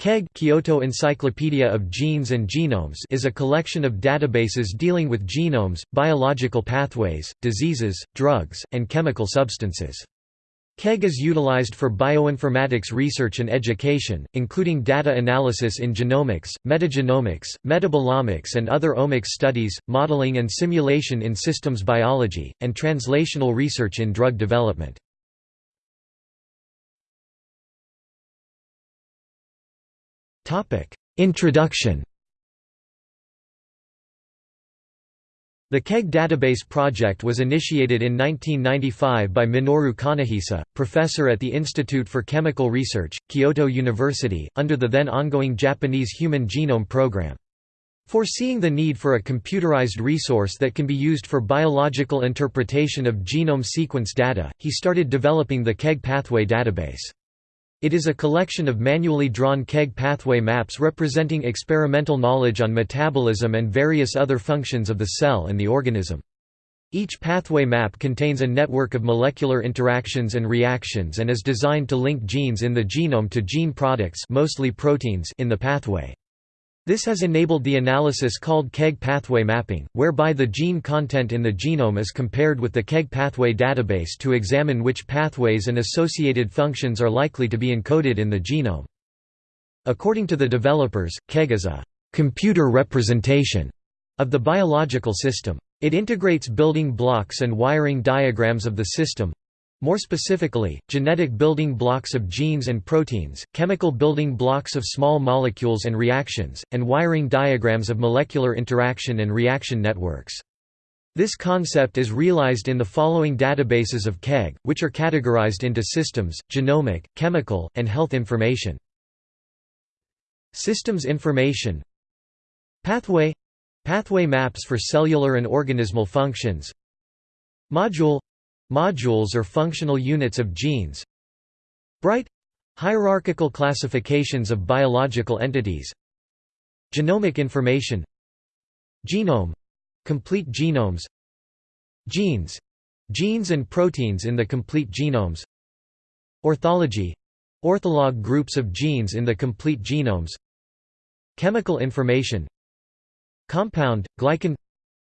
KEGG Kyoto Encyclopedia of Genes and Genomes is a collection of databases dealing with genomes, biological pathways, diseases, drugs, and chemical substances. KEGG is utilized for bioinformatics research and education, including data analysis in genomics, metagenomics, metabolomics and other omics studies, modeling and simulation in systems biology, and translational research in drug development. Introduction The KEGG database project was initiated in 1995 by Minoru Kanehisa, professor at the Institute for Chemical Research, Kyoto University, under the then ongoing Japanese Human Genome Program. Foreseeing the need for a computerized resource that can be used for biological interpretation of genome sequence data, he started developing the KEGG Pathway database. It is a collection of manually drawn KEGG pathway maps representing experimental knowledge on metabolism and various other functions of the cell and the organism. Each pathway map contains a network of molecular interactions and reactions and is designed to link genes in the genome to gene products mostly proteins in the pathway. This has enabled the analysis called KEGG pathway mapping, whereby the gene content in the genome is compared with the KEGG pathway database to examine which pathways and associated functions are likely to be encoded in the genome. According to the developers, KEGG is a «computer representation» of the biological system. It integrates building blocks and wiring diagrams of the system, more specifically, genetic building blocks of genes and proteins, chemical building blocks of small molecules and reactions, and wiring diagrams of molecular interaction and reaction networks. This concept is realized in the following databases of KEGG, which are categorized into systems, genomic, chemical, and health information. Systems information Pathway Pathway maps for cellular and organismal functions Module Modules or functional units of genes. BRITE. Hierarchical classifications of biological entities. Genomic information. Genome — complete genomes. Genes — genes and proteins in the complete genomes. Orthology — ortholog groups of genes in the complete genomes. Chemical information. Compound, glycan.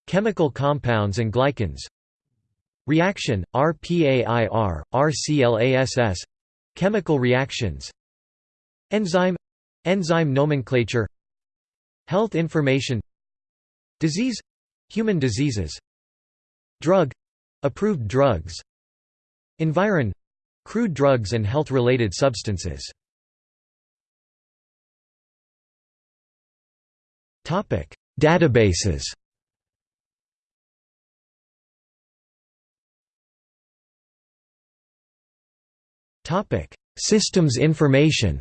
Chemical compounds and glycans Reaction, RPAIR, RCLASS Chemical reactions Enzyme Enzyme nomenclature Health information Disease Human diseases Drug Approved drugs Environ Crude drugs and health-related substances. Databases Topic: Systems information.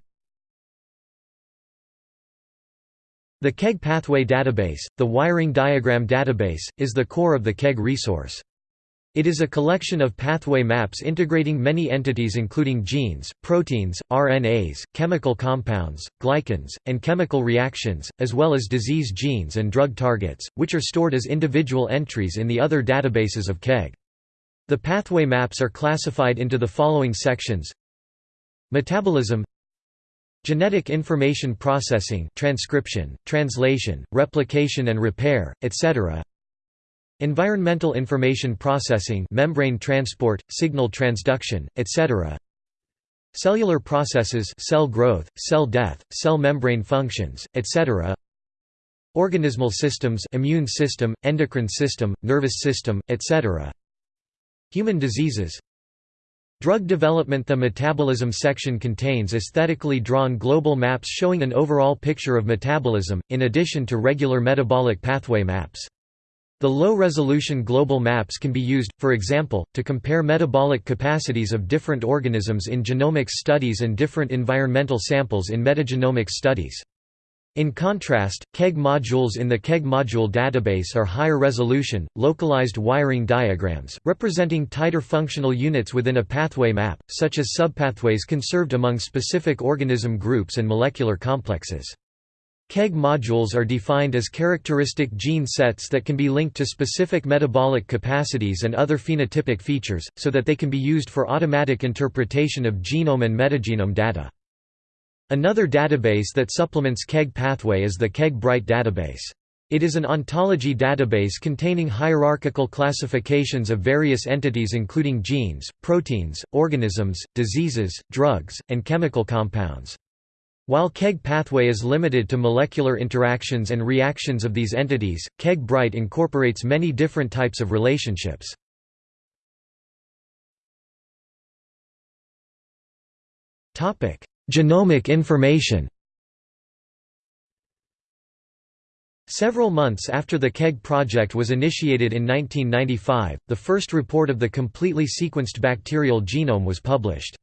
The KEGG Pathway Database, the Wiring Diagram Database, is the core of the KEGG resource. It is a collection of pathway maps integrating many entities including genes, proteins, RNAs, chemical compounds, glycans, and chemical reactions, as well as disease genes and drug targets, which are stored as individual entries in the other databases of KEGG. The pathway maps are classified into the following sections Metabolism Genetic information processing transcription, translation, replication and repair, etc. Environmental information processing membrane transport, signal transduction, etc. Cellular processes cell growth, cell death, cell membrane functions, etc. Organismal systems immune system, endocrine system, nervous system, etc. Human diseases Drug development The metabolism section contains aesthetically drawn global maps showing an overall picture of metabolism, in addition to regular metabolic pathway maps. The low-resolution global maps can be used, for example, to compare metabolic capacities of different organisms in genomics studies and different environmental samples in metagenomics studies. In contrast, KEGG modules in the KEGG module database are higher resolution, localized wiring diagrams, representing tighter functional units within a pathway map, such as subpathways conserved among specific organism groups and molecular complexes. KEGG modules are defined as characteristic gene sets that can be linked to specific metabolic capacities and other phenotypic features, so that they can be used for automatic interpretation of genome and metagenome data. Another database that supplements KEGG pathway is the KEGG BRITE database. It is an ontology database containing hierarchical classifications of various entities including genes, proteins, organisms, diseases, drugs, and chemical compounds. While KEGG pathway is limited to molecular interactions and reactions of these entities, KEGG BRITE incorporates many different types of relationships. Genomic information Several months after the KEGG project was initiated in 1995, the first report of the completely sequenced bacterial genome was published.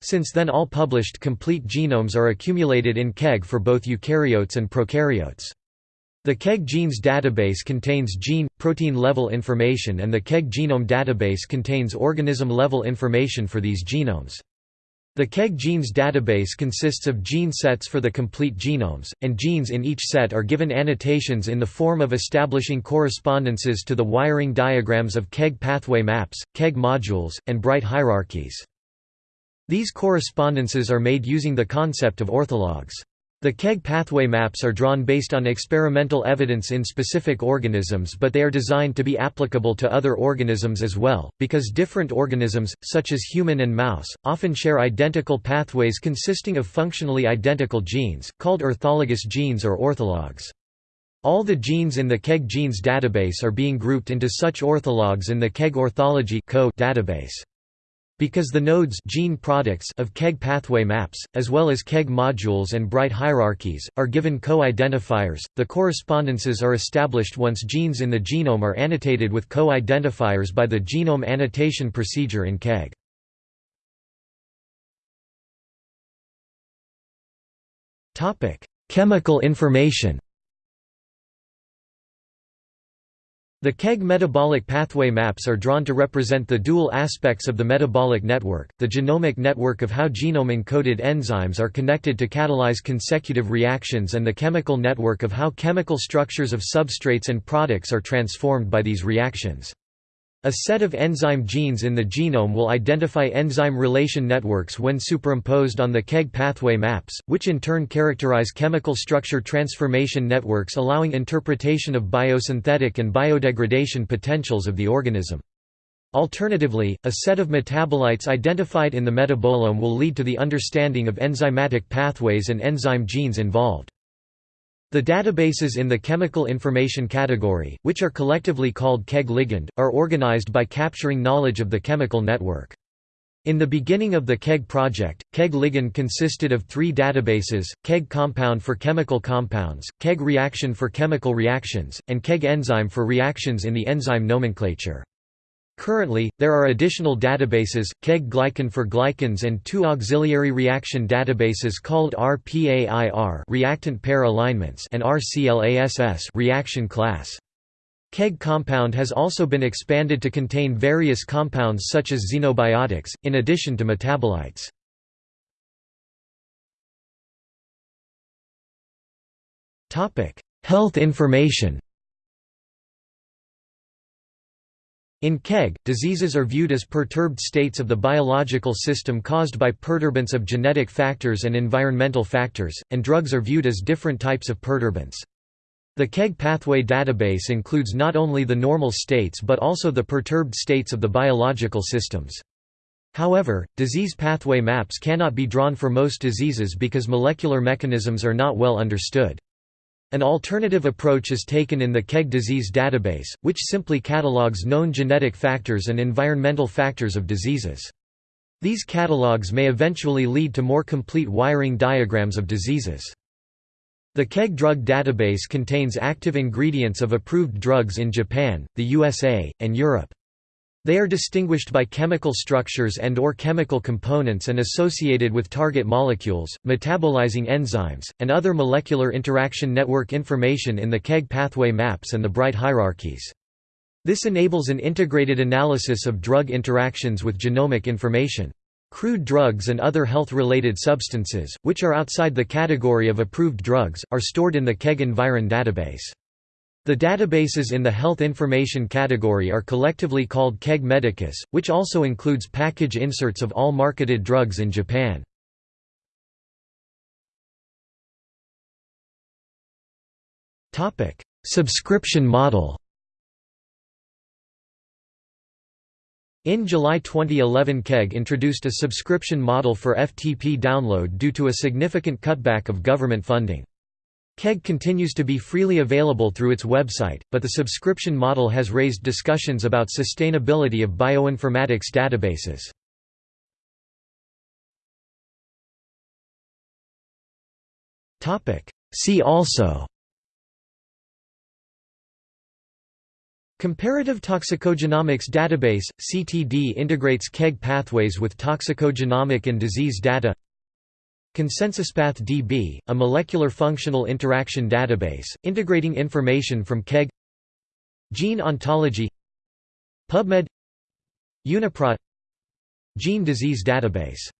Since then all published complete genomes are accumulated in KEGG for both eukaryotes and prokaryotes. The KEGG genes database contains gene, protein level information and the KEGG genome database contains organism level information for these genomes. The KEGG genes database consists of gene sets for the complete genomes, and genes in each set are given annotations in the form of establishing correspondences to the wiring diagrams of KEGG pathway maps, KEGG modules, and BRITE hierarchies. These correspondences are made using the concept of orthologs. The KEGG pathway maps are drawn based on experimental evidence in specific organisms but they are designed to be applicable to other organisms as well, because different organisms, such as human and mouse, often share identical pathways consisting of functionally identical genes, called orthologous genes or orthologs. All the genes in the KEGG genes database are being grouped into such orthologs in the KEGG orthology database. Because the nodes gene products of KEGG pathway maps, as well as KEGG modules and BRITE hierarchies, are given KO identifiers, the correspondences are established once genes in the genome are annotated with KO identifiers by the genome annotation procedure in KEGG. Chemical information The KEGG metabolic pathway maps are drawn to represent the dual aspects of the metabolic network, the genomic network of how genome-encoded enzymes are connected to catalyze consecutive reactions and the chemical network of how chemical structures of substrates and products are transformed by these reactions. A set of enzyme genes in the genome will identify enzyme relation networks when superimposed on the KEGG pathway maps, which in turn characterize chemical structure transformation networks allowing interpretation of biosynthetic and biodegradation potentials of the organism. Alternatively, a set of metabolites identified in the metabolome will lead to the understanding of enzymatic pathways and enzyme genes involved. The databases in the chemical information category, which are collectively called KEGG ligand, are organized by capturing knowledge of the chemical network. In the beginning of the KEGG project, KEGG ligand consisted of three databases, KEGG compound for chemical compounds, KEGG reaction for chemical reactions, and KEGG enzyme for reactions in the enzyme nomenclature. Currently, there are additional databases, KEGG glycan for glycans and two auxiliary reaction databases called RPAIR reactant pair alignments and RCLASS reaction class. KEGG compound has also been expanded to contain various compounds such as xenobiotics, in addition to metabolites. Health information In KEGG, diseases are viewed as perturbed states of the biological system caused by perturbance of genetic factors and environmental factors, and drugs are viewed as different types of perturbance. The KEGG pathway database includes not only the normal states but also the perturbed states of the biological systems. However, disease pathway maps cannot be drawn for most diseases because molecular mechanisms are not well understood. An alternative approach is taken in the KEGG disease database, which simply catalogues known genetic factors and environmental factors of diseases. These catalogues may eventually lead to more complete wiring diagrams of diseases. The KEGG drug database contains active ingredients of approved drugs in Japan, the USA, and Europe. They are distinguished by chemical structures and or chemical components and associated with target molecules, metabolizing enzymes, and other molecular interaction network information in the KEGG pathway maps and the BRITE hierarchies. This enables an integrated analysis of drug interactions with genomic information. Crude drugs and other health-related substances, which are outside the category of approved drugs, are stored in the KEGG Environ database. The databases in the health information category are collectively called KEGG Medicus, which also includes package inserts of all marketed drugs in Japan. Subscription model In July 2011 KEGG introduced a subscription model for FTP download due to a significant cutback of government funding. KEGG continues to be freely available through its website, but the subscription model has raised discussions about sustainability of bioinformatics databases. See also Comparative Toxicogenomics Database – CTD integrates KEGG pathways with toxicogenomic and disease data ConsensusPath DB, a molecular functional interaction database, integrating information from KEGG Gene ontology PubMed Uniprot Gene disease database